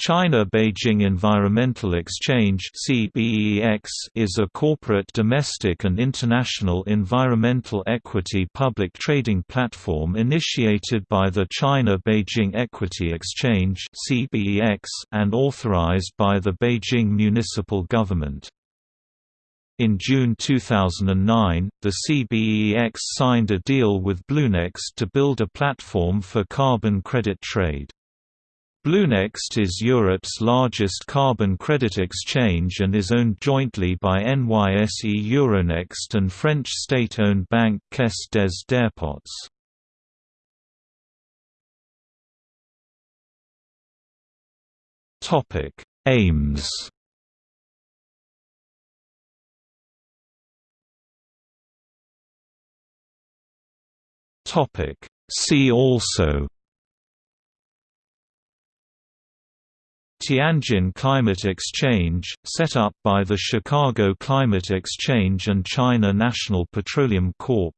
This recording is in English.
China Beijing Environmental Exchange is a corporate domestic and international environmental equity public trading platform initiated by the China Beijing Equity Exchange and authorized by the Beijing municipal government. In June 2009, the CBEX signed a deal with Bluenext to build a platform for carbon credit trade. Bluenext is Europe's largest carbon credit exchange and is owned jointly by NYSE Euronext and French state-owned bank Caisse des Dépôts. Topic: Aims Topic: See also Tianjin Climate Exchange, set up by the Chicago Climate Exchange and China National Petroleum Corp.